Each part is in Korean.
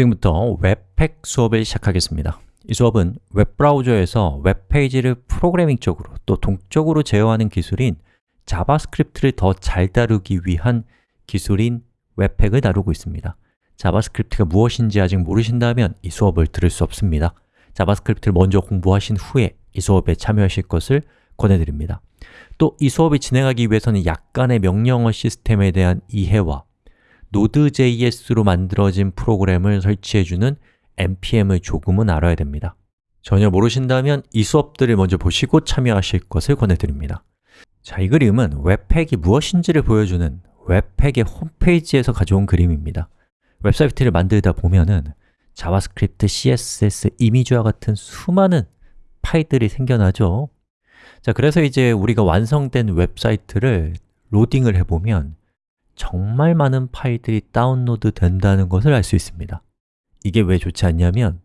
지금부터 webpack 수업을 시작하겠습니다. 이 수업은 웹브라우저에서 웹페이지를 프로그래밍적으로 또 동적으로 제어하는 기술인 자바스크립트를 더 잘 다루기 위한 기술인 webpack을 다루고 있습니다. 자바스크립트가 무엇인지 아직 모르신다면 이 수업을 들을 수 없습니다. 자바스크립트를 먼저 공부하신 후에 이 수업에 참여하실 것을 권해드립니다. 또 이 수업을 진행하기 위해서는 약간의 명령어 시스템에 대한 이해와 Node.js로 만들어진 프로그램을 설치해주는 npm을 조금은 알아야 됩니다. 전혀 모르신다면 이 수업들을 먼저 보시고 참여하실 것을 권해드립니다. 자, 이 그림은 webpack이 무엇인지를 보여주는 webpack의 홈페이지에서 가져온 그림입니다. 웹사이트를 만들다 보면은 자바스크립트, CSS, 이미지와 같은 수많은 파일들이 생겨나죠. 자, 그래서 이제 우리가 완성된 웹사이트를 로딩을 해보면 정말 많은 파일들이 다운로드 된다는 것을 알 수 있습니다. 이게 왜 좋지 않냐면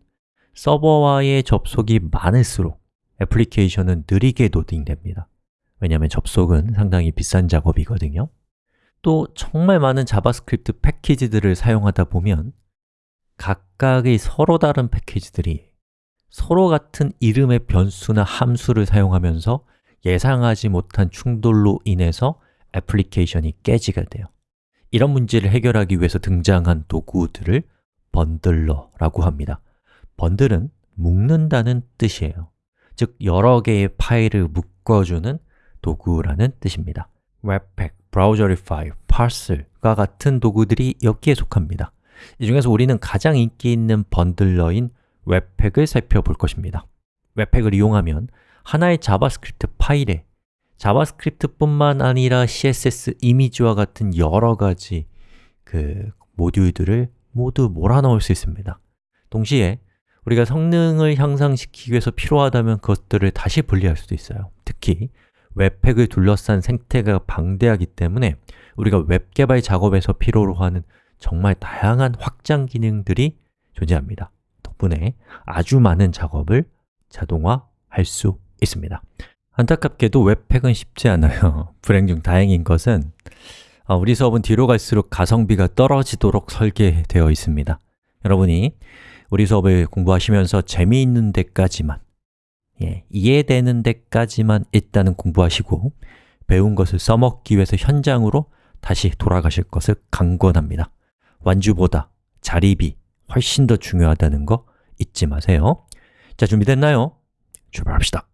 서버와의 접속이 많을수록 애플리케이션은 느리게 로딩됩니다. 왜냐하면 접속은 상당히 비싼 작업이거든요. 또 정말 많은 자바스크립트 패키지들을 사용하다 보면 각각의 서로 다른 패키지들이 서로 같은 이름의 변수나 함수를 사용하면서 예상하지 못한 충돌로 인해서 애플리케이션이 깨지게 돼요 이런 문제를 해결하기 위해서 등장한 도구들을 bundler라고 합니다. bundle은 묶는다는 뜻이에요. 즉, 여러 개의 파일을 묶어주는 도구라는 뜻입니다. webpack, Browserify, Parcel과 같은 도구들이 여기에 속합니다. 이 중에서 우리는 가장 인기 있는 bundler인 webpack을 살펴볼 것입니다. webpack을 이용하면 하나의 자바스크립트 파일에 자바스크립트뿐만 아니라 CSS, 이미지와 같은 여러 가지 그 모듈들을 모두 몰아넣을 수 있습니다. 동시에 우리가 성능을 향상시키기 위해서 필요하다면 그것들을 다시 분리할 수도 있어요. 특히 webpack을 둘러싼 생태계가 방대하기 때문에 우리가 웹 개발 작업에서 필요로 하는 정말 다양한 확장 기능들이 존재합니다. 덕분에 아주 많은 작업을 자동화할 수 있습니다 안타깝게도 웹팩은 쉽지 않아요. 불행 중 다행인 것은 어, 우리 수업은 뒤로 갈수록 가성비가 떨어지도록 설계되어 있습니다. 여러분이 우리 수업을 공부하시면서 재미있는 데까지만 예, 이해되는 데까지만 일단은 공부하시고 배운 것을 써먹기 위해서 현장으로 다시 돌아가실 것을 강권합니다. 완주보다 자립이 훨씬 더 중요하다는 거 잊지 마세요. 자, 준비됐나요? 출발합시다